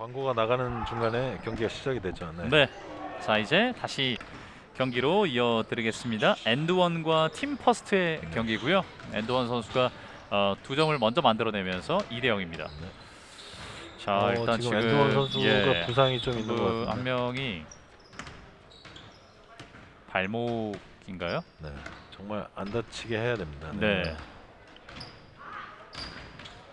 광고가 나가는 중간에 경기가 시작이 됐죠. 네. 네. 자 이제 다시 경기로 이어드리겠습니다. 엔드원과 팀 퍼스트의 경기고요. 엔드원 선수가 어, 두 점을 먼저 만들어내면서 2대 0입니다. 자 어, 일단 지금 엔드원 선수가 예, 부상이 좀 있는 것그 같은데. 한 명이 발목인가요? 네. 정말 안 다치게 해야 됩니다. 네.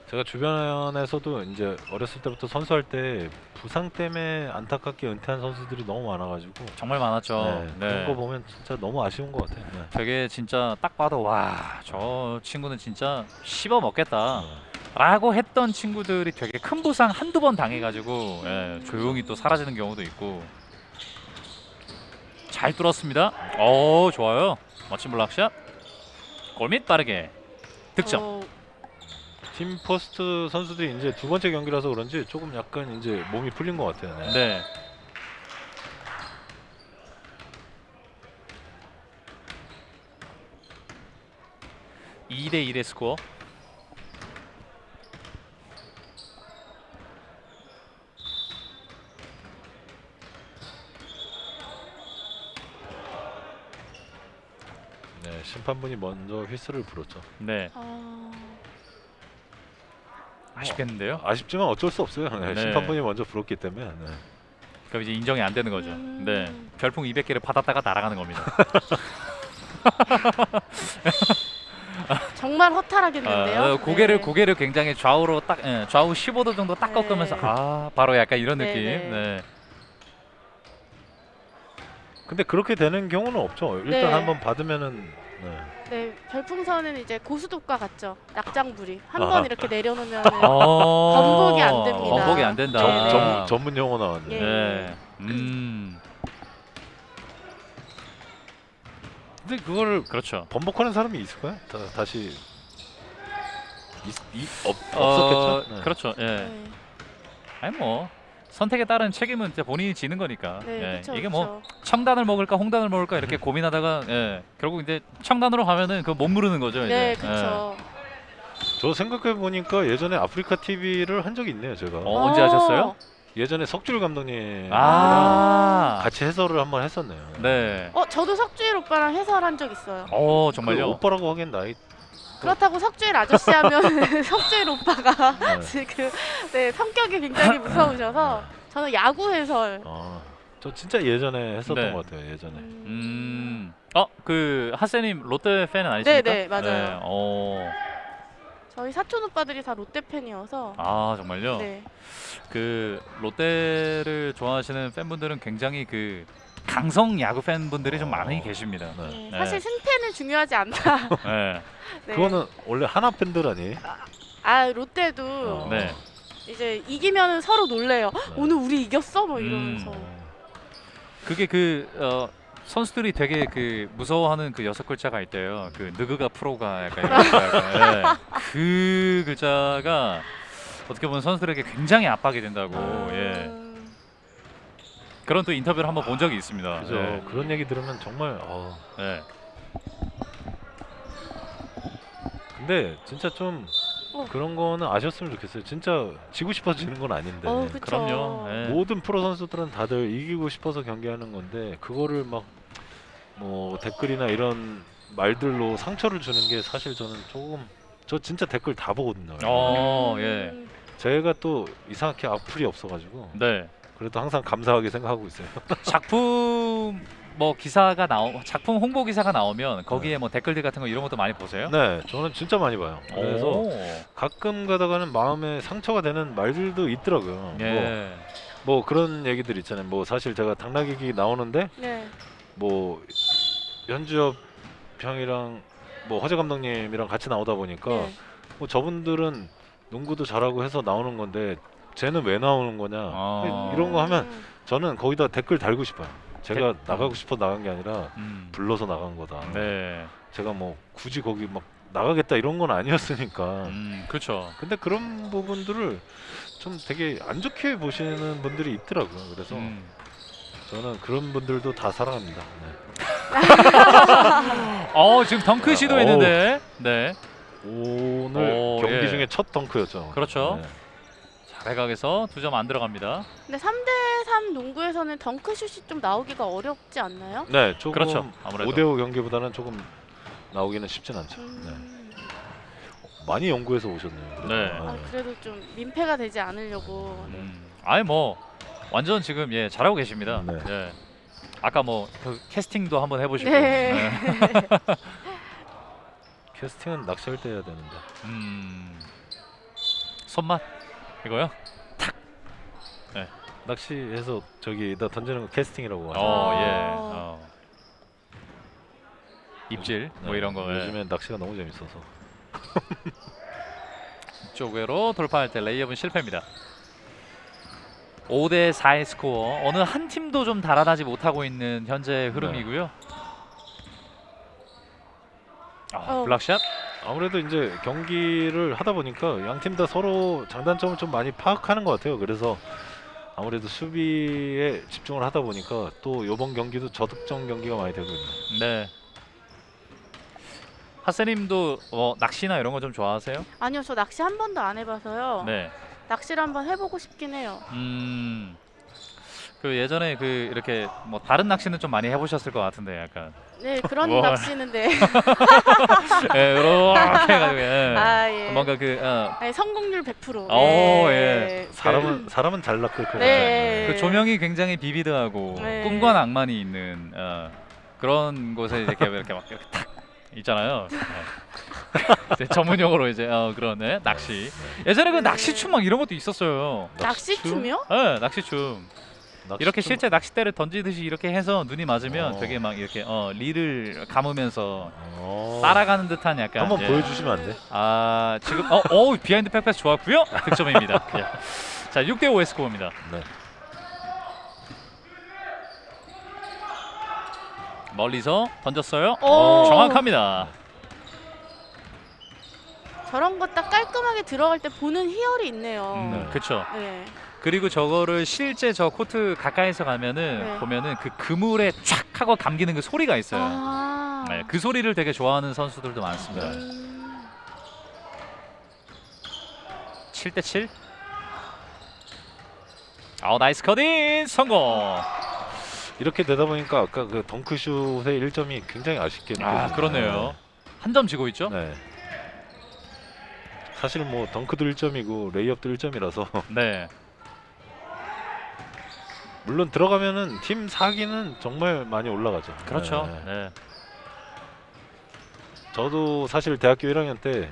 제가 주변에서도 이제 어렸을 때부터 선수할 때 부상 때문에 안타깝게 은퇴한 선수들이 너무 많아가지고 정말 많았죠. 네, 네. 그런 거 보면 진짜 너무 아쉬운 것 같아요. 네. 되게 진짜 딱 봐도 와 저 친구는 진짜 씹어 먹겠다. 네. 라고 했던 친구들이 되게 큰 부상 한두 번 당해가지고 예, 조용히 또 사라지는 경우도 있고 잘 뚫었습니다. 오 좋아요. 멋진 블락샷. 골밑 빠르게 득점. 어, 팀 포스트 선수들이 이제 두 번째 경기라서 그런지 조금 약간 이제 몸이 풀린 것 같아요. 네. 네. (2대 1의) 스코어 네, 심판분이 먼저 휘슬을 불었죠. 네 아, 아쉽겠는데요 아쉽지만 어쩔 수 없어요. 네, 네. 심판분이 먼저 불었기 때문에. 네. 그럼 이제 인정이 안 되는 거죠 음. 네 별풍 200개를 받았다가 날아가는 겁니다 정말 허탈하겠는데요. 아, 고개를 네. 고개를 굉장히 좌우로 딱 예, 좌우 15도 정도 딱 네. 꺾으면서 아 바로 약간 이런 네, 느낌. 네. 네. 근데 그렇게 되는 경우는 없죠. 일단 네. 한번 받으면은 네. 네, 별풍선은 이제 고수독과 같죠. 낙장불이 한. 번 이렇게 내려놓으면 어. 번복이 안 됩니다. 번복이 안 된다. 전, 네. 전, 전 문 용어 나왔네. 예. 네. 음. 근데 그거를 그렇죠. 번복하는 사람이 있을까요? 다, 다시 있, 이, 없, 어, 없었겠죠? 네. 그렇죠. 예. 네, 아니 뭐 선택에 따른 책임은 이제 본인이 지는 거니까. 네, 예. 그쵸, 이게 그쵸. 뭐 청단을 먹을까 홍단을 먹을까 이렇게 고민하다가 예. 결국 이제 청단으로 가면은 그 못 무르는 거죠. 네, 이제. 그렇죠. 저 생각해 보니까 예전에 아프리카 TV를 한 적이 있네요. 제가 어, 언제 하셨어요? 예전에 석줄 감독님 아. 같이 해설을 한번 했었네요. 네. 어, 저도 석주일 오빠랑 해설한 적 있어요. 어그 정말요. 오빠라고 하기엔 나이 그렇다고 석주일 아저씨 하면 석주일 오빠가 네. 지금 네, 성격이 굉장히 무서우셔서 저는 야구 해설. 아, 저 진짜 예전에 했었던 네. 것 같아요. 예전에. 음, 음. 어, 그 하세님 롯데 팬은 아니십니까? 네, 네, 맞아요. 어. 저희 사촌 오빠들이 다 롯데 팬이어서. 아, 정말요? 네. 그 롯데를 좋아하시는 팬분들은 굉장히 그 강성 야구 팬분들이 좀 어. 많이 계십니다. 네. 네, 네. 사실 승패는 중요하지 않다. 네. 네. 그거는 원래 하나 팬들 아니? 아 롯데도 어. 네. 이제 이기면 서로 놀래요. 헉, 오늘 우리 이겼어? 뭐 이러면서. 음. 그게 그 어, 선수들이 되게 그 무서워하는 그 여섯 글자가 있대요. 그 느그가 프로가 약간 이런. 네. 그 글자가 어떻게 보면 선수들에게 굉장히 압박이 된다고. 아, 예. 그런 또 인터뷰를 한번 본 적이 있습니다. 그죠. 네. 그런 얘기 들으면 정말 어. 네. 근데 진짜 좀 어. 그런 거는 아셨으면 좋겠어요. 진짜 지고 싶어서 지는 건 아닌데. 어. 그럼요. 네. 모든 프로 선수들은 다들 이기고 싶어서 경기하는 건데 그거를 막 뭐 댓글이나 이런 말들로 상처를 주는 게 사실 저는 조금 저 진짜 댓글 다 보거든요. 어, 음. 예. 제가 또 이상하게 악플이 없어가지고 네. 그래도 항상 감사하게 생각하고 있어요. 작품 뭐 기사가 나오 작품 홍보 기사가 나오면 거기에 뭐 댓글들 같은 거 이런 것도 많이 보세요? 네, 저는 진짜 많이 봐요. 그래서 오. 가끔 가다가는 마음에 상처가 되는 말들도 있더라고요. 뭐, 예. 뭐 그런 얘기들 있잖아요. 뭐 사실 제가 당나귀기 나오는데 네. 뭐 연주엽 형이랑 뭐 허재 감독님이랑 같이 나오다 보니까 네. 뭐 저분들은 농구도 잘하고 해서 나오는 건데 쟤는 왜 나오는 거냐 아. 이런 거 하면 음. 저는 거기다 댓글 달고 싶어요. 제가 댓- 나가고 싶어 나간 게 아니라 음. 불러서 나간 거다. 네. 제가 뭐 굳이 거기 막 나가겠다 이런 건 아니었으니까. 음, 그렇죠. 근데 그런 부분들을 좀 되게 안 좋게 보시는 분들이 있더라고요. 그래서 음. 저는 그런 분들도 다 사랑합니다. 네. 어, 지금 덩크 시도했는데. 네. 오늘 오, 경기 예. 중에 첫 덩크였죠. 그렇죠. 네. 외곽에서 두 점 안 들어갑니다. 근데 3대3 농구에서는 덩크슛이 좀 나오기가 어렵지 않나요? 네, 조금 그렇죠. 아무래도 5대5 경기보다는 조금 나오기는 쉽진 않죠. 네. 음. 많이 연구해서 오셨네요. 그래도. 네. 아, 그래도 좀 민폐가 되지 않으려고. 네. 음, 아니 뭐 완전 지금 예 잘하고 계십니다. 네. 예. 아까 뭐 그 캐스팅도 한번 해보시고. 네. 네. 캐스팅은 낚시할 때 해야 되는데. 음, 손맛 이거요? 낚시해서 저기다 던지는 거 캐스팅이라고 하죠. 어 예. 어. 어. 입질 뭐 네, 이런 거. 예. 요즘엔 낚시가 너무 재밌어서. 쪽으로 돌파할 때 레이업은 실패입니다. 5대 4의 스코어. 어느 한 팀도 좀 달아나지 못하고 있는 현재 흐름이고요. 아, 어. 블락샷. 아무래도 이제 경기를 하다 보니까 양 팀 다 서로 장단점을 좀 많이 파악하는 것 같아요. 그래서 아무래도 수비에 집중을 하다 보니까 또 이번 경기도 저득점 경기가 많이 되고 있네요. 네. 하세님도 어, 낚시나 이런 거 좀 좋아하세요? 아니요, 저 낚시 한 번도 안 해봐서요. 네. 낚시를 한번 해보고 싶긴 해요. 음. 그 예전에 그 이렇게 뭐 다른 낚시는 좀 많이 해보셨을 것 같은데 약간 네, 그런 뭘. 낚시는데. 예, 이렇게 해가지고 예. 아, 예. 뭔가 그 어, 아니, 성공률 100%. 오, 네. 예. 사람은 사람은 잘 낚을 거예요. 네. 그 조명이 굉장히 vivid하고 네. 꿈과 낭만이 있는 어, 그런 곳에 이렇게 이렇게 막 이렇게 탁 있잖아요. 네. 전문 용어로 이제 어, 그런 네, 낚시. 예전에 그 네. 낚시춤 막 이런 것도 있었어요. 낚시춤이요? 네, 낚시춤. 이렇게 실제 낚싯대를 던지듯이 이렇게 해서 눈이 맞으면 어. 되게 막 이렇게 어, 릴을 감으면서 어. 따라가는 듯한 약간 한번 예. 보여주시면 안 돼? 아 지금 어, 어 behind back pass 좋았고요 득점입니다. 예. 자 6대 5의 스코어입니다. 네. 멀리서 던졌어요. 오. 정확합니다. 저런 거 딱 깔끔하게 들어갈 때 보는 희열이 있네요. 음, 그렇죠. 네. 그리고 저거를 실제 저 코트 가까이서 가면은 네. 보면은 그 그물에 촥 하고 감기는 그 소리가 있어요. 아. 네, 그 소리를 되게 좋아하는 선수들도 많습니다. 음. 7대 7. 아 nice cutting 성공. 이렇게 되다 보니까 아까 그 덩크슛의 1점이 굉장히 아쉽게 아. 그러네요. 한 점 지고 있죠? 네. 사실 뭐 덩크도 1점이고 레이업도 1점이라서 네. 물론 들어가면은 팀 사기는 정말 많이 올라가죠. 그렇죠. 네. 네. 저도 사실 대학교 1학년 때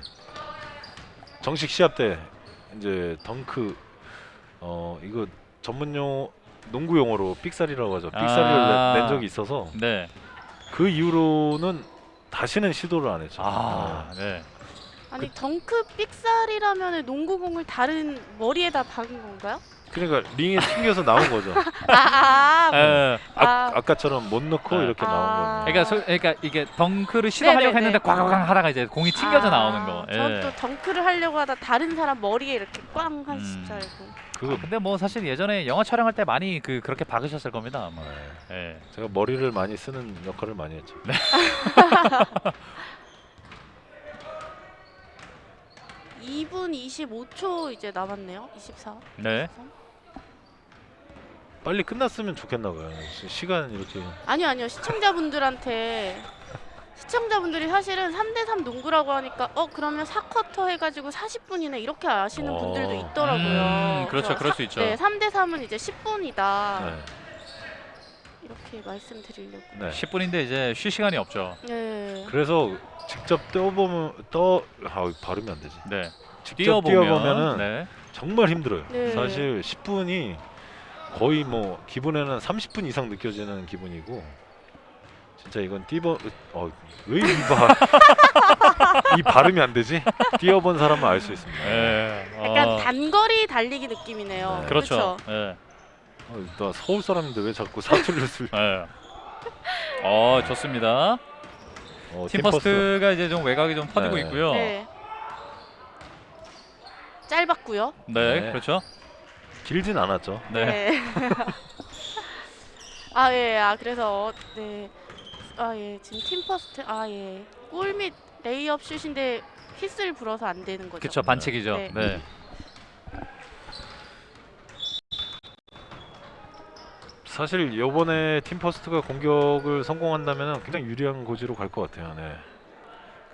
정식 시합 때 이제 덩크 어 이거 전문용 농구 용어로 삑살이라고 하죠. 삑살을 아. 낸 적이 있어서 네. 그 이후로는 다시는 시도를 안 했죠. 아, 네. 아니 덩크 삑살이라면 농구공을 다른 머리에다 박은 건가요? 그러니까 링에 튕겨서 나온 거죠. 아, 아, 에, 아, 아. 아 까처럼 못 넣고 네. 이렇게 아. 나온 거예요. 그러니까 소, 그러니까 이게 덩크를 시도하려고 네네네. 했는데 꽝꽝 하다가 이제 공이 튕겨져 아, 나오는 거. 예. 전또 덩크를 하려고 하다 다른 사람 머리에 이렇게 꽝 하실 음. 줄 알고. 아, 근데 뭐 사실 예전에 영화 촬영할 때 많이 그 그렇게 박으셨을 겁니다. 아마. 예. 제가 머리를 많이 쓰는 역할을 많이 했죠. 네. 2분 25초 이제 남았네요. 24. 네. 빨리 끝났으면 좋겠나 봐요. 시- 시간 이렇게 아니요, 아니요. 시청자분들한테 시청자분들이 사실은 3대3 농구라고 하니까 어 그러면 4쿼터 해가지고 40분이네 이렇게 아시는 어. 분들도 있더라고요. 음, 그렇죠. 그럴 수 있죠. 네, 3대3은 이제 10분이다. 네. 이렇게 말씀드리려고. 네. 10분인데 이제 쉴 시간이 없죠. 네. 그래서 직접 떠보면 떠 아, 발음이 안 되지. 네. 직접 뛰어보면 뛰어보면은 네. 정말 힘들어요. 네. 사실 10분이 거의 뭐 기분에는 30분 이상 느껴지는 기분이고 진짜 이건 뛰어 어왜 이봐 이 발음이 안 되지? 뛰어본 사람은 알 수 있습니다. 네. 약간 어, 단거리 달리기 느낌이네요. 네. 그렇죠. 네. 어, 나 서울 사람인데 왜 자꾸 사투리를 쓸? 네. 어, 좋습니다. 어, 팀 퍼스트가 이제 좀 외곽이 좀 퍼지고 네. 있고요. 네. 네. 짧았고요. 네. 그렇죠. 길진 않았죠. 네. 네. 아, 예, 아, 그래서, 네. 아, 예, 지금 팀퍼스트, 아, 예. 골밑 레이업 슛인데 휘슬을 불어서 안 되는 거죠. 그쵸, 반칙이죠. 네. 네. 사실 요번에 팀퍼스트가 공격을 성공한다면 굉장히 유리한 고지로 갈 것 같아요. 네.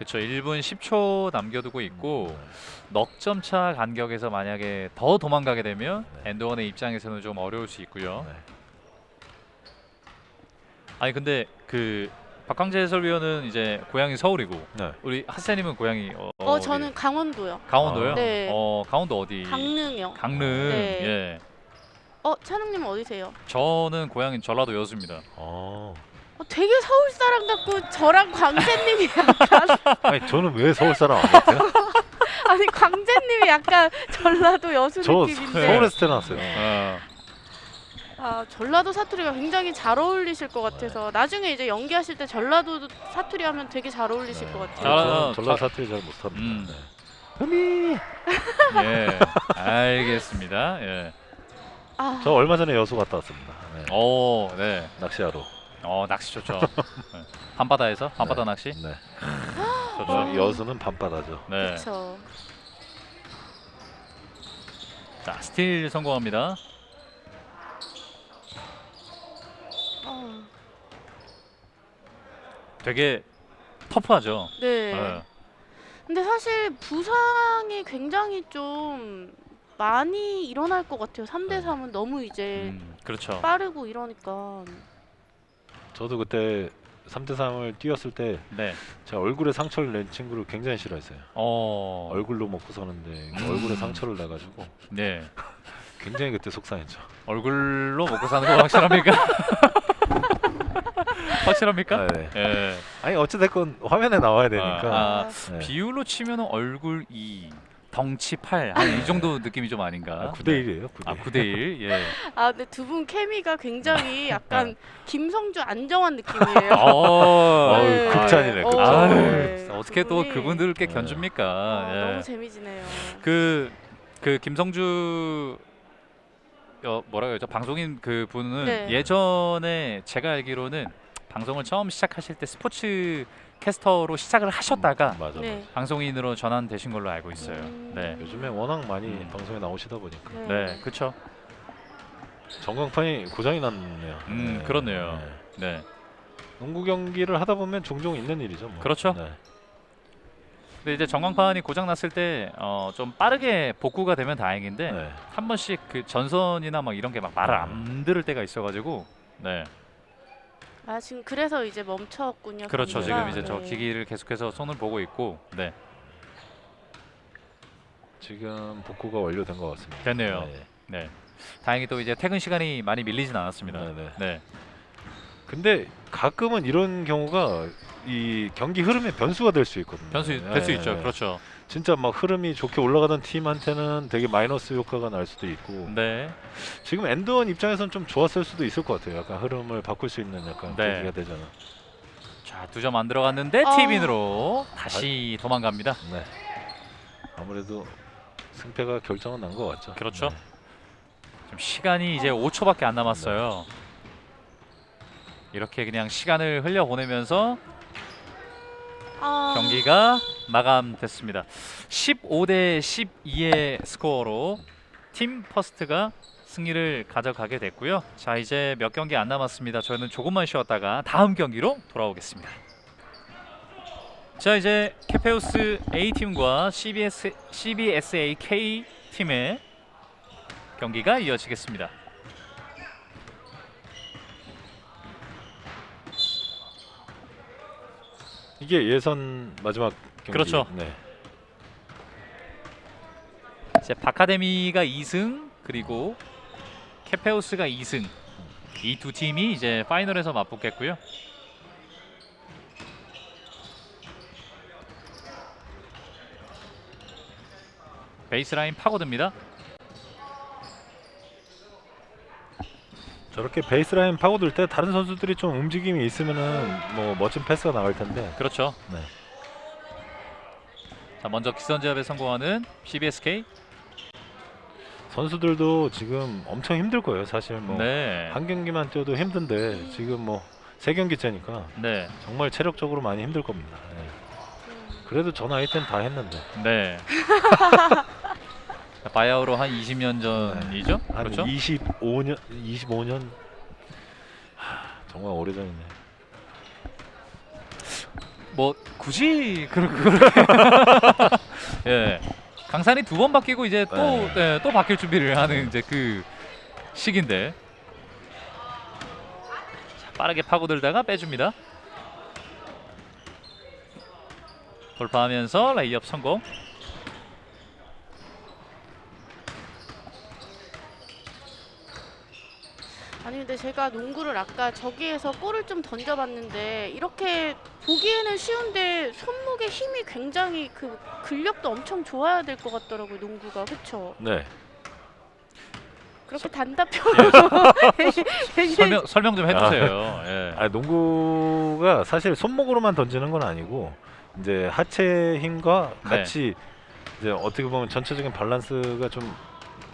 그렇죠. 1분 10초 남겨두고 있고 네. 넉점 차 간격에서 만약에 더 도망가게 되면 네. 엔드원의 입장에서는 좀 어려울 수 있고요. 네. 아니 근데 그 박광재 해설위원은 이제 고향이 서울이고 네. 우리 하세님은 고향이 어, 어? 저는 강원도요. 강원도요? 아. 네. 어 강원도 어디? 강릉이요. 강릉. 네. 예. 어, 찬웅님 어디세요? 저는 고향이 전라도 여수입니다. 어. 어, 되게 서울 사람 같고 저랑 광재님이 약간 아니 저는 왜 서울 사람 안 같아요? 아니 광재님이 약간 전라도 여수 저 느낌인데 서울에서 태어났어요. 어. 아 전라도 사투리가 굉장히 잘 어울리실 것 같아서 나중에 이제 연기하실 때 전라도 사투리 하면 되게 잘 어울리실 것 같아요. 잘- 저는 전라 자- 사투리 잘 못합니다. 음. 네. 흠이. 예. 알겠습니다. 예. 아, 저 얼마 전에 여수 갔다 왔습니다. 네. 오, 네. 낚시하러. 어, 낚시 좋죠. 네. 밤바다에서 밤바다 네. 낚시 네. 좋죠. 어, 여수는 밤바다죠. 네. 그렇죠. 자, 스틸 성공합니다. 어, 되게 터프하죠. 네. 예. 근데 사실 부상이 굉장히 좀 많이 일어날 것 같아요. 3대 3은 너무 이제 음, 그렇죠. 빠르고 이러니까. 저도 그때 3대 3을 뛰었을 때 네. 제가 얼굴에 상처를 낸 친구를 굉장히 싫어했어요. 어. 얼굴로 먹고 사는데 얼굴에 상처를 내가지고 네. 굉장히 그때 속상했죠. 얼굴로 먹고 사는 거 확실합니까? 확실합니까? 네. 예. 아니 어찌됐건 화면에 나와야 되니까. 아, 네. 비율로 치면 얼굴 2, 덩치 8. 한이 정도 느낌이 좀 아닌가? 아, 9대 1이에요. 9대 1. 아, 9대 1. 예. 아, 근데 두 분 케미가 굉장히 약간 김성주 안정환 느낌이에요. 어. 어우, 네. 극찬이네, 어, 극찬. 네. 아유, 어떻게 또 그분이- 그분들께 네. 견줍니까? 아, 예. 너무 재미지네요. 그, 그 김성주 어, 뭐라 그러죠? 방송인 그 분은 네. 예전에 제가 알기로는 방송을 처음 시작하실 때 스포츠 캐스터로 시작을 하셨다가 맞아. 네. 방송인으로 전환되신 걸로 알고 있어요. 음. 네. 요즘에 워낙 많이 음. 방송에 나오시다 보니까 네. 네, 그렇죠. 전광판이 고장이 났네요. 음, 그렇네요. 네. 네. 농구 경기를 하다 보면 종종 있는 일이죠. 뭐. 그렇죠. 네. 근데 이제 전광판이 고장 났을 때 어, 좀 빠르게 복구가 되면 다행인데 네. 한 번씩 그 전선이나 막 이런 게 막 말을 안 들을 때가 있어가지고 네 아, 지금 그래서 이제 멈췄군요. 그렇죠 경기가. 지금 이제 저 네. 기기를 계속해서 손을 보고 있고 네 지금 복구가 완료된 것 같습니다. 됐네요. 네. 네. 다행히 또 이제 퇴근 시간이 많이 밀리진 않았습니다. 네, 네. 네. 근데 가끔은 이런 경우가 이 경기 흐름의 변수가 될 수 있거든요. 변수 될수 네, 있죠. 네. 그렇죠. 진짜 막 흐름이 좋게 올라가던 팀한테는 되게 마이너스 효과가 날 수도 있고 네. 지금 엔드원 입장에서는 좀 좋았을 수도 있을 것 같아요. 약간 흐름을 바꿀 수 있는 약간 네. 계기가 되잖아. 자, 두 점 안 들어갔는데 아. 티빈으로 다시 도망갑니다. 네. 아무래도 승패가 결정은 난 것 같죠. 그렇죠. 네. 지금 시간이 이제 5초밖에 안 남았어요. 이렇게 그냥 시간을 흘려 보내면서 아, 경기가 마감됐습니다. 15대 12의 스코어로 팀 퍼스트가 승리를 가져가게 됐고요. 자 이제 몇 경기 안 남았습니다. 저희는 조금만 쉬었다가 다음 경기로 돌아오겠습니다. 자 이제 캐페우스 A 팀과 CBS CBSA K 팀의 경기가 이어지겠습니다. 이게 예선 마지막 경기. 그렇죠. 네. 이제 바카데미가 2승 그리고 캐페우스가 2승 이 두 팀이 이제 파이널에서 맞붙겠고요. 베이스라인 파고듭니다. 저렇게 베이스라인 파고들 때 다른 선수들이 좀 움직임이 있으면은 뭐 멋진 패스가 나갈 텐데. 그렇죠. 네. 자 먼저 기선제압에 성공하는 CBSK. 선수들도 지금 엄청 힘들 거예요. 사실 뭐한 네. 경기만 뛰어도 힘든데 지금 뭐 세 경기째니까 네. 정말 체력적으로 많이 힘들 겁니다. 네. 음. 그래도 저 나이 땐다 했는데 네. 바야흐로 한 20년 전이죠. 한 그렇죠. 25년 25년 정말 오래전이네. 뭐 굳이 그런 예 강산이 두 번 바뀌고 이제 또 네. 네, 또 바뀔 준비를 하는 이제 그 시기인데 자, 빠르게 파고들다가 빼줍니다. 돌파하면서 레이업 성공. 아니 근데 제가 농구를 아까 저기에서 볼을 좀 던져봤는데 이렇게 보기에는 쉬운데 손목에 힘이 굉장히 그 근력도 엄청 좋아야 될 것 같더라고요 농구가 그쵸? 네. 그렇게 단답형으로 설명 설명 좀 해주세요. 예. 아 농구가 사실 손목으로만 던지는 건 아니고 이제 하체 힘과 네. 같이 이제 어떻게 보면 전체적인 밸런스가 좀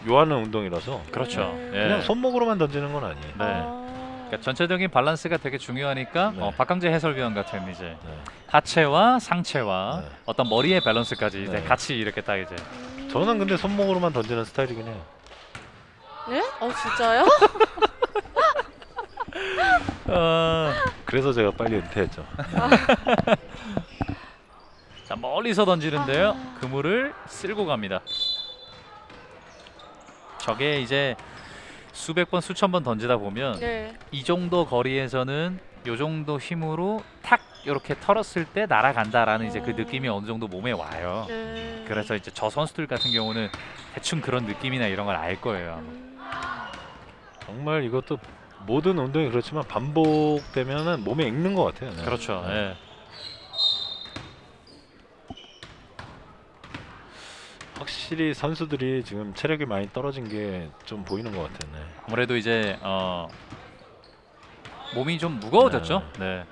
요하는 운동이라서 그렇죠. 음. 예. 그냥 손목으로만 던지는 건 아니에요. 네. 아. 그러니까 전체적인 밸런스가 되게 중요하니까 네. 어, 박강재 해설위원 같은 이제 네. 하체와 상체와 네. 어떤 머리의 밸런스까지 이제 네. 같이 이렇게 딱 이제 음. 저는 근데 손목으로만 던지는 스타일이긴 해요. 네? 어 진짜요? 어, 그래서 제가 빨리 은퇴했죠. 자 멀리서 던지는데요. 아. 그물을 쓸고 갑니다. 저게 이제 수백 번 수천 번 던지다 보면 네. 이 정도 거리에서는 요 정도 힘으로 탁 이렇게 털었을 때 날아간다라는 이제 그 어. 느낌이 어느 정도 몸에 와요. 네. 그래서 이제 저 선수들 같은 경우는 대충 그런 느낌이나 이런 걸 알 거예요. 아마. 음. 정말 이것도 모든 운동이 그렇지만 반복되면은 몸에 익는 것 같아요. 네. 그렇죠. 네. 확실히 선수들이 지금 체력이 많이 떨어진 게 좀 보이는 것 같아요. 네. 아무래도 이제 어, 몸이 좀 무거워졌죠. 네.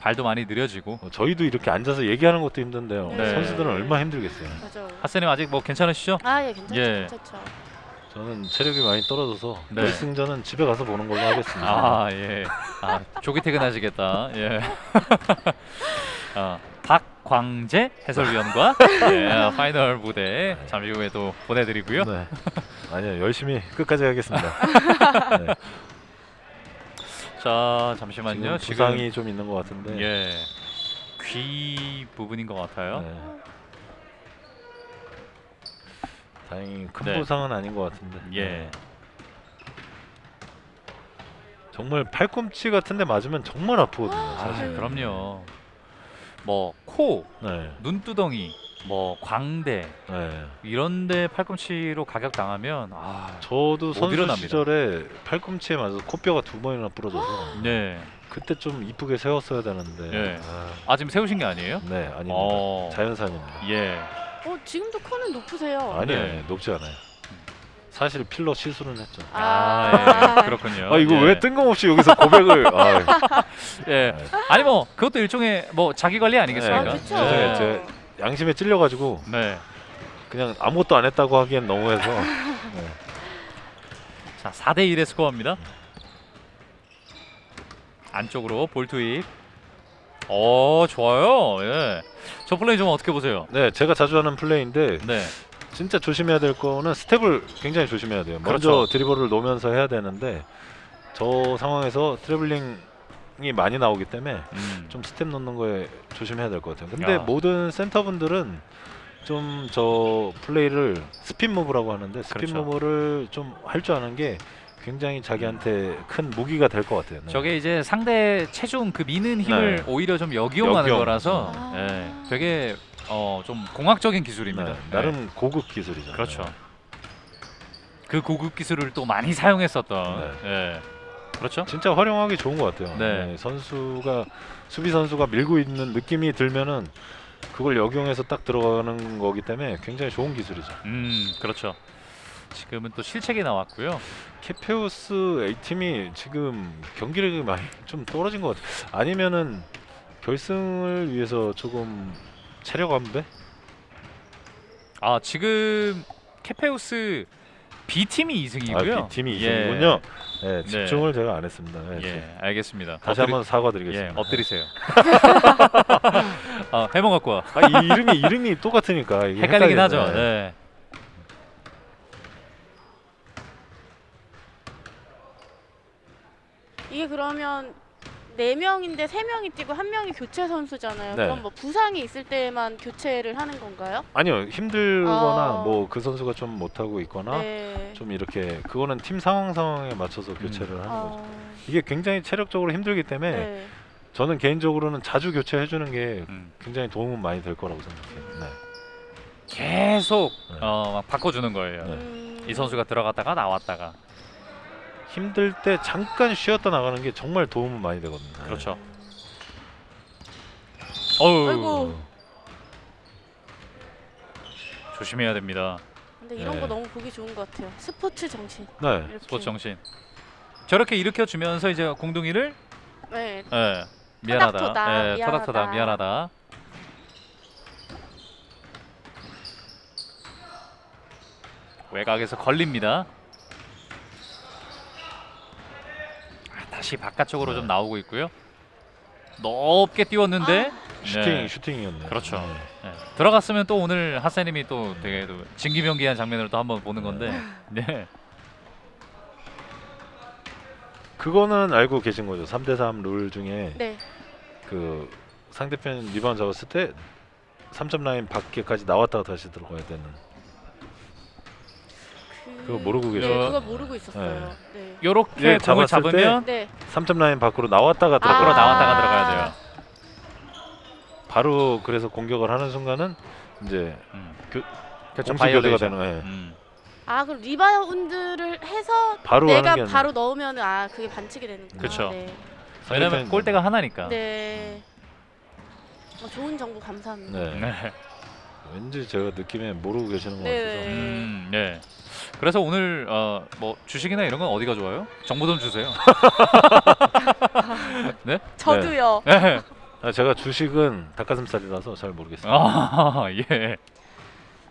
발도 많이 느려지고. 어, 저희도 이렇게 앉아서 얘기하는 것도 힘든데요. 네. 선수들은 얼마나 힘들겠어요. 맞아. 하스님 아직 뭐 괜찮으시죠? 아 예 괜찮죠. 예. 괜찮죠. 저는 체력이 많이 떨어져서 네. 결승전은 집에 가서 보는 걸로 하겠습니다. 아 예. 아 조기 퇴근하시겠다. 예. 어, 박광재 해설위원과 예, 파이널 무대 잠시 후에 또 보내드리고요. 네. 아니요 열심히 끝까지 하겠습니다. 네. 자 지금 잠시만요. 지금 부상이 좀 있는 것 같은데. 예. 귀 부분인 것 같아요. 네. 다행히 큰 네. 부상은 아닌 것 같은데. 예. 네. 정말 팔꿈치 같은데 맞으면 정말 아프거든요. 아, 사실. 그럼요. 뭐 코, 네. 눈두덩이, 뭐 광대 네. 이런데 팔꿈치로 가격 당하면 아, 저도 못 선수 일어납니다. 시절에 팔꿈치에 맞아서 코뼈가 두 번이나 부러져서 네. 그때 좀 이쁘게 세웠어야 되는데. 예. 아, 아 지금 세우신 게 아니에요? 네, 아닙니다. 어. 자연산입니다. 예. 어 지금도 코는 높으세요. 아니요, 네. 아니요, 높지 않아요. 사실 필러 시술은 했죠. 아, 예. 그렇군요. 아 이거 예. 왜 뜬금없이 여기서 고백을? 아, 예. 네. 아니 뭐 그것도 일종의 뭐 자기 관리 아니겠습니까? 아, 그쵸. 죄송해요. 예. 제 양심에 찔려가지고 네. 그냥 아무것도 안 했다고 하기엔 너무해서. 네. 자, 4대 1의 스코어입니다. 안쪽으로 볼 투입. 어, 좋아요. 예. 저 플레이 좀 어떻게 보세요? 네, 제가 자주 하는 플레이인데 네. 진짜 조심해야 될 거는 스텝을 굉장히 조심해야 돼요. 먼저 그렇죠. 드리블을 놓으면서 해야 되는데 저 상황에서 트래블링이 많이 나오기 때문에 음. 좀 스텝 놓는 거에 조심해야 될 것 같아요. 근데 야. 모든 센터분들은 좀 저 플레이를 spin move라고 하는데 스핀 그렇죠. move를 좀 할 줄 아는 게 굉장히 자기한테 큰 무기가 될 것 같아요. 네. 저게 이제 상대 체중 그 미는 힘을 네. 오히려 좀 역이용하는 역이용. 거라서 아. 예. 되게 어, 좀 공학적인 기술입니다. 네, 예. 나름 고급 기술이죠. 그렇죠. 네. 그 고급 기술을 또 많이 사용했었던 예. 그렇죠? 진짜 활용하기 좋은 것 같아요. 네. 네, 선수가 수비 선수가 밀고 있는 느낌이 들면은 그걸 역용해서 딱 들어가는 거기 때문에 굉장히 좋은 기술이죠. 음, 그렇죠. 지금은 또 실책이 나왔고요. 케페우스 A 팀이 지금 경기력이 많이 좀 떨어진 것 같아요. 아니면은 결승을 위해서 조금 체력 안배? 아, 지금 케페우스 B 팀이 2승이고요. 아, B 팀이 이승이군요. 네, 집중을 제가 안 했습니다. 네, 예, 알겠습니다. 다시 엎드리- 한번 예, 사과드리겠습니다. 엎드리세요. 아, 해몽 갖고 와. 아, 이 이름이 이름이 똑같으니까 이게 헷갈리긴 헷갈리네. 하죠. 네. 이게 그러면 네 명인데 세 명이 뛰고 한 명이 교체 선수잖아요. 네. 그럼 뭐 부상이 있을 때만 교체를 하는 건가요? 아니요 힘들거나 아. 뭐그 선수가 좀 못하고 있거나 네. 좀 이렇게 그거는 팀 상황 상황에 맞춰서 교체를 하는 거죠. 어, 이게 굉장히 체력적으로 힘들기 때문에 네. 저는 개인적으로는 자주 교체해 주는 게 음. 굉장히 도움은 많이 될 거라고 생각해요. 네. 계속 네. 어, 막 바꿔주는 거예요. 네. 음, 이 선수가 들어갔다가 나왔다가 힘들 때 잠깐 쉬었다 나가는 게 정말 도움은 많이 되거든요. 네. 그렇죠. 어우 아이고. 조심해야 됩니다. 근데 이런 네. 거 너무 보기 좋은 것 같아요. 스포츠 정신. 네. 이렇게. 스포츠 정신. 저렇게 일으켜 주면서 이제 공둥이를 네. 예, 미안하다. 예, 토닥토닥 미안하다. 미안하다. 외곽에서 걸립니다. 다시 바깥쪽으로 좀 나오고 있고요. 높게 띄웠는데 슈팅 네. 슈팅이었네요. 그렇죠. 네. 예, 들어갔으면 또 오늘 하세님이 또 되게 또 진기명기한 장면을 또 한번 보는 건데 네. 그거는 알고 계신 거죠. 3대 3 룰 중에 네. 그 상대편 리바운드 잡았을 때 3점 라인 밖에까지 나왔다가 다시 들어가야 되는. 그... 그거 모르고 네, 계셨죠? 그거 모르고 있었어요. 네. 요렇게 예, 공을 잡으면 네. 3점 라인 밖으로 나왔다가 아. 들어가. 나왔다가 들어가야 돼요. 바로 그래서 공격을 하는 순간은 이제 음. 교- 그렇죠. 교대가 바이올레이션. 되는. 예. 음. 아 그럼 리바운드를 해서 바로 내가 바로 넣으면 아 그게 반칙이 되는구나. 그쵸. 네. 왜냐면 골대가 하나니까. 네. 어, 좋은 정보 감사합니다. 네. 네. 왠지 제가 느낌에 모르고 계시는 것 네. 같아서. 음, 네. 그래서 오늘 어, 뭐 주식이나 이런 건 어디가 좋아요? 정보 좀 주세요. 네? 저도요. 네. 아, 제가 주식은 닭가슴살이라서 잘 모르겠어요. 아, 예.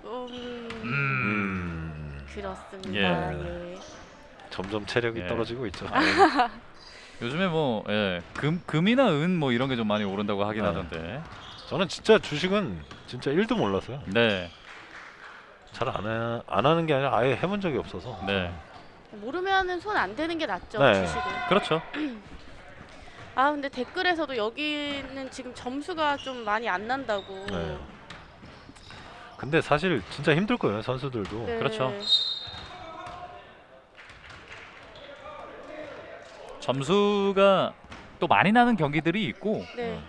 음, 음. 음, 그렇습니다. 예. 예. 점점 체력이 예. 떨어지고 있죠. 아, 요즘에 뭐 예, 금 금이나 은 뭐 이런 게 좀 많이 오른다고 하긴 네. 하던데. 저는 진짜 주식은 진짜 1도 몰랐어요. 네. 잘안 안 하는 게 아니라 아예 해본 적이 없어서. 네. 모르면은 손 안 대는 게 낫죠 네. 주식은. 그렇죠. 아 근데 댓글에서도 여기는 지금 점수가 좀 많이 안 난다고. 네. 근데 사실 진짜 힘들 거예요 선수들도. 네. 그렇죠. 점수가 또 많이 나는 경기들이 있고 네.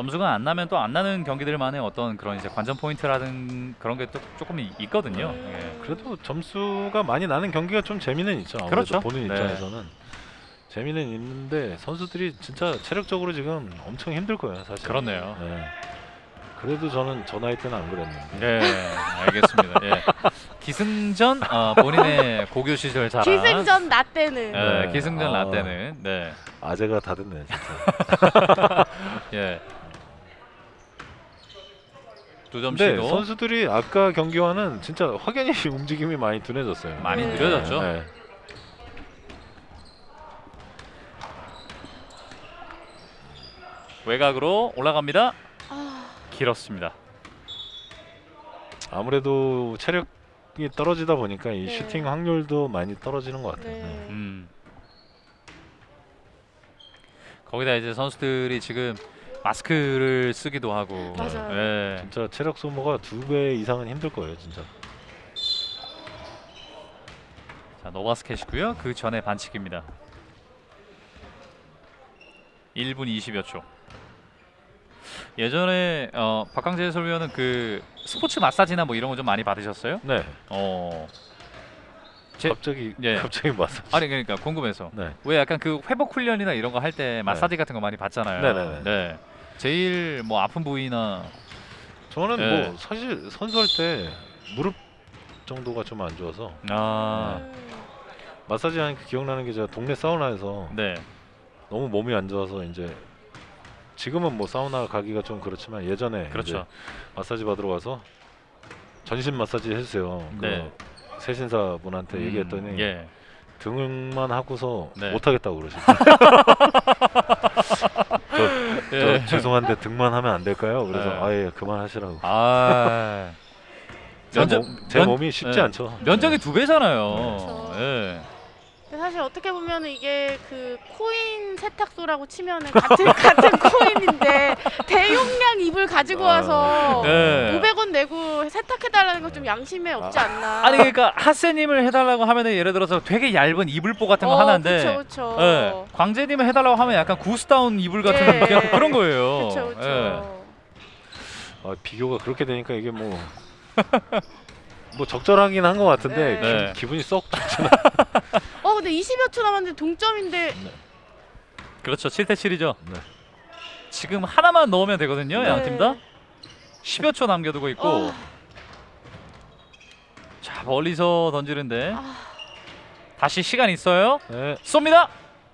음. 점수가 안 나면 또 안 나는 경기들만의 어떤 그런 이제 관전 포인트라든 그런 게 또 조금 이- 있거든요. 음. 예. 그래도 점수가 많이 나는 경기가 좀 재미는 있죠. 그렇죠. 보는 네. 입장에서는 재미는 있는데 선수들이 진짜 체력적으로 지금 엄청 힘들 거예요 사실. 그렇네요. 네. 그래도 저는 저 나이 때는 안 그랬는데. 네, 알겠습니다. 예. 기승전 어, 본인의 고교 시절 자랑. 기승전 나 때는. 예, 네. 기승전 아. 라떼는 네, 아재가 다 됐네 진짜. 예. 두 근데 점씩도 선수들이 아까 경기와는 진짜 확연히 움직임이 많이 둔해졌어요. 많이 네. 느려졌죠. 네. 외곽으로 올라갑니다. 아, 길었습니다. 아무래도 체력이 떨어지다 보니까 이 네. 슈팅 확률도 많이 떨어지는 것 같아요. 네. 네. 음. 거기다 이제 선수들이 지금 마스크를 쓰기도 하고. 맞아요. 예. 진짜 체력 소모가 두 배 이상은 힘들 거예요, 진짜. 자 no basket이고요. 그 전에 반칙입니다. 1분 20여 초. 예전에 어, 박강재 해설위원은 그 스포츠 마사지나 뭐 이런 거 좀 많이 받으셨어요? 네. 어. 제- 갑자기 예. 갑자기 맞아. 아니 그러니까 궁금해서 네. 왜 약간 그 회복 훈련이나 이런 거 할 때 마사지 같은 거 많이 받잖아요. 네네네. 네. 제일 뭐 아픈 부위나 저는 네. 뭐 사실 선수할 때 무릎 정도가 좀 안 좋아서 아 음, 마사지 하니까 기억나는 게 제가 동네 사우나에서 네. 너무 몸이 안 좋아서 이제 지금은 뭐 사우나 가기가 좀 그렇지만 예전에 그렇죠. 이제 마사지 받으러 가서 전신 마사지 해주세요. 네. 그 세신사 분한테 음, 얘기했더니 예. 등만 하고서 네. 못하겠다고 그러시더라고요. 저, 예. 저 죄송한데 등만 하면 안 될까요? 그래서 네. 아예 그만하시라고. 아. 제, 면적- 몸, 제 면- 몸이 쉽지 네. 않죠. 면적이 네. 두 배잖아요. 그렇죠. 예. 사실 어떻게 보면 이게 그 코인 세탁소라고 치면은 같은 같은 코인인데 대용량 이불 가지고 아, 와서 네. 500원 내고 세탁해달라는 건 좀 양심에 없지 않나. 아니 그러니까 하세님을 해달라고 하면은 예를 들어서 되게 얇은 이불보 같은 거 어, 하나인데 그쵸 그쵸. 예, 광재님을 해달라고 하면 약간 구스다운 이불 같은 예, 약간 예. 그런 거예요. 그쵸 그쵸. 예. 아, 비교가 그렇게 되니까 이게 뭐. 뭐 적절하긴 한 것 같은데 네. 네. 기, 분이썩 어 근데 20여 초 남았는데 동점인데 그렇죠. 7대 7이죠. 네. 지금 하나만 넣으면 되거든요. 네. 양팀 다. 10여 초 남겨두고 있고 어, 자 멀리서 던지는데 아, 다시 시간 있어요. 네. 쏩니다.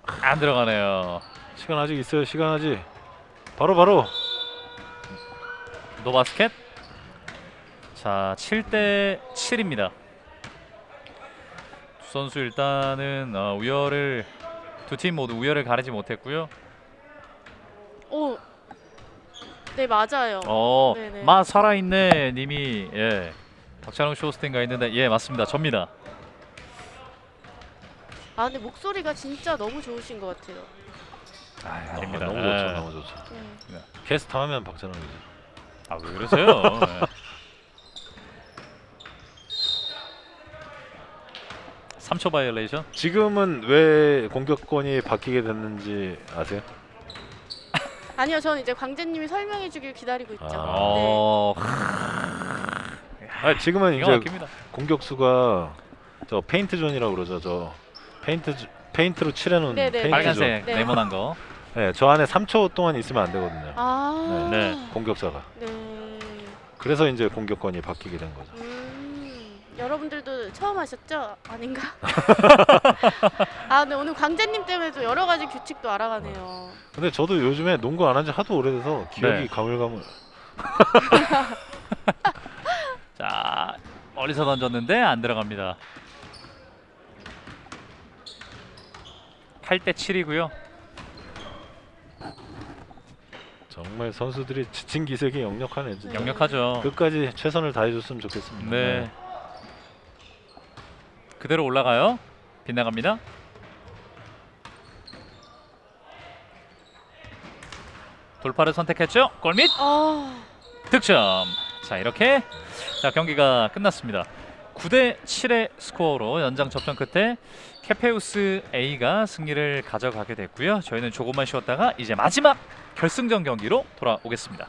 안 들어가네요. 시간 아직 있어요. 시간 아직. 바로 바로. 노바스켓. 자 7대 7입니다. 두 선수 일단은 어, 우열을 두 팀 모두 우열을 가리지 못했고요. 오. 네 맞아요. 어, 네네. 마 살아있네 님이 예. 박찬웅 쇼스팅가 있는데 예 맞습니다. 접니다. 아 근데 목소리가 진짜 너무 좋으신 것 같아요. 아, 아, 아닙니다. 너무 예. 좋죠. 너무 좋죠. 네. 게스트 하면 박찬호이죠. 아, 왜 그러세요? 예. 3초 바이올레이션. 지금은 왜 공격권이 바뀌게 됐는지 아세요? 아니요, 저는 이제 광재님이 설명해 주길 기다리고 있죠. 아. 네. 어, 아, 지금은 이제 막힙니다. 공격수가 저 paint zone이라고 그러죠. 저 페인트 주- 페인트로 칠해놓은 네네. paint zone. 빨간색 네. 네모난 거. 네, 저 안에 3초 동안 있으면 안 되거든요. 아. 네. 공격자가. 네. 그래서 이제 공격권이 바뀌게 된 거죠. 음, 여러분들도 처음 하셨죠? 아닌가? 아, 근데 오늘 광재님 때문에 또 여러 가지 규칙도 알아가네요. 근데 저도 요즘에 농구 안 한 지 하도 오래돼서 기억이 네. 가물가물. 자, 멀리서 던졌는데 안 들어갑니다. 8대 7이고요. 정말 선수들이 지친 기색이 역력하네. 진짜. 역력하죠. 끝까지 최선을 다해줬으면 좋겠습니다. 네. 그대로 올라가요. 빗나갑니다. 돌파를 선택했죠. 골밑 아, 득점. 자 이렇게 자 경기가 끝났습니다. 9대 7의 스코어로 연장 접전 끝에 케페우스 A가 승리를 가져가게 됐고요. 저희는 조금만 쉬었다가 이제 마지막 결승전 경기로 돌아오겠습니다.